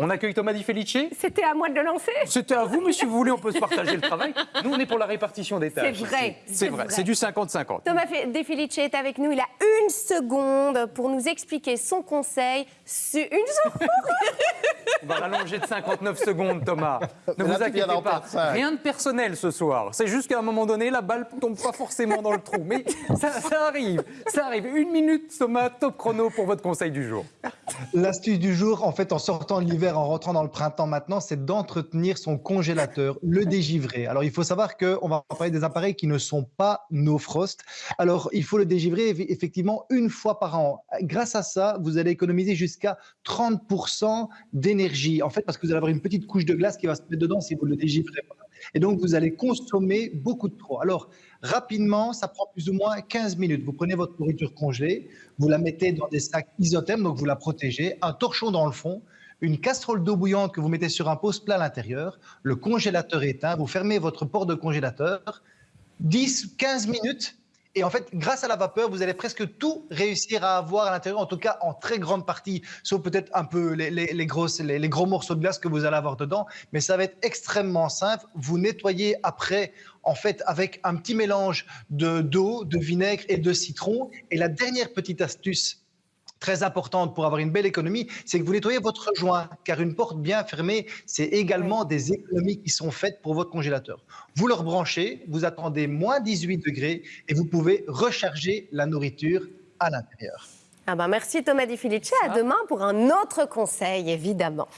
On accueille Thomas Di Felice. C'était à moi de le lancer. C'était à vous, mais si vous voulez, on peut se partager le travail. Nous, on est pour la répartition des tâches. C'est vrai, C'est vrai, c'est du 50-50. Thomas De Felice est avec nous. Il a une seconde pour nous expliquer son conseil. sur- Une seconde On va rallonger de 59 secondes, Thomas. Ne vous inquiétez pas. Rien de personnel ce soir. C'est juste qu'à un moment donné, la balle tombe pas forcément dans le trou. Mais ça, ça arrive. Ça arrive. Une minute, Thomas, top chrono pour votre conseil du jour. L'astuce du jour, en fait, en sortant de l'hiver, en rentrant dans le printemps maintenant, c'est d'entretenir son congélateur, le dégivrer. Alors, il faut savoir qu'on va parler des appareils qui ne sont pas no frost. Alors, il faut le dégivrer eff- effectivement une fois par an. Grâce à ça, vous allez économiser jusqu'à 30% d'énergie. En fait, parce que vous allez avoir une petite couche de glace qui va se mettre dedans si vous le dégivrez pas. Et donc, vous allez consommer beaucoup de trop. Alors, rapidement, ça prend plus ou moins 15 minutes. Vous prenez votre nourriture congelée, vous la mettez dans des sacs isothermes, donc vous la protégez, un torchon dans le fond, une casserole d'eau bouillante que vous mettez sur un pose plat à l'intérieur, le congélateur éteint, vous fermez votre porte de congélateur, 10, 15 minutes. Et en fait, grâce à la vapeur, vous allez presque tout réussir à avoir à l'intérieur, en tout cas en très grande partie, sauf peut-être un peu les, les- gros morceaux de glace que vous allez avoir dedans. Mais ça va être extrêmement simple. Vous nettoyez après, en fait, avec un petit mélange de d'eau, de vinaigre et de citron. Et la dernière petite astuce très importante pour avoir une belle économie, c'est que vous nettoyez votre joint, car une porte bien fermée, c'est également des économies qui sont faites pour votre congélateur. Vous le rebranchez, vous attendez moins 18 degrés et vous pouvez recharger la nourriture à l'intérieur. Ah ben merci Thomas Di Felice. À demain pour un autre conseil, évidemment.